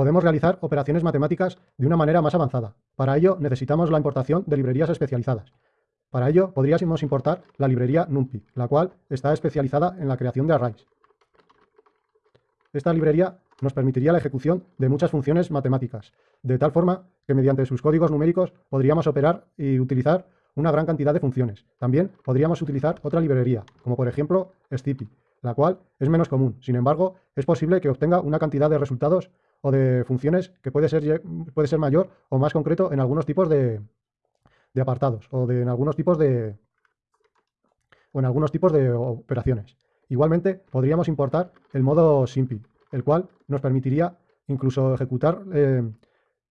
podemos realizar operaciones matemáticas de una manera más avanzada. Para ello necesitamos la importación de librerías especializadas. Para ello podríamos importar la librería NumPy, la cual está especializada en la creación de arrays. Esta librería nos permitiría la ejecución de muchas funciones matemáticas, de tal forma que mediante sus códigos numéricos podríamos operar y utilizar una gran cantidad de funciones. También podríamos utilizar otra librería, como por ejemplo Stippy, la cual es menos común. Sin embargo, es posible que obtenga una cantidad de resultados o de funciones que puede ser, puede ser mayor o más concreto en algunos tipos de, apartados o de, en algunos tipos de o algunos tipos de operaciones. Igualmente, podríamos importar el modo SIMPI, el cual nos permitiría incluso ejecutar eh,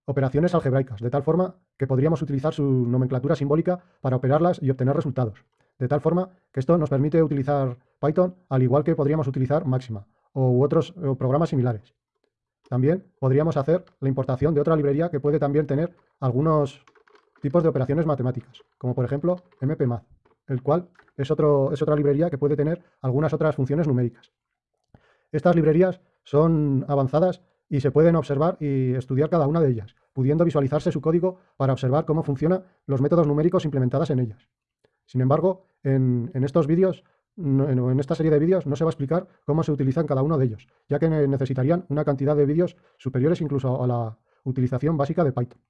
operaciones algebraicas, de tal forma que podríamos utilizar su nomenclatura simbólica para operarlas y obtener resultados. De tal forma que esto nos permite utilizar Python al igual que podríamos utilizar Máxima u otros programas similares. También podríamos hacer la importación de otra librería que puede también tener algunos tipos de operaciones matemáticas, como por ejemplo MPMath, el cual es, otro, es otra librería que puede tener algunas otras funciones numéricas. Estas librerías son avanzadas y se pueden observar y estudiar cada una de ellas, pudiendo visualizarse su código para observar cómo funcionan los métodos numéricos implementados en ellas. Sin embargo, en, estos vídeos, en esta serie de vídeos, no se va a explicar cómo se utilizan cada uno de ellos, ya que necesitarían una cantidad de vídeos superiores incluso a la utilización básica de Python.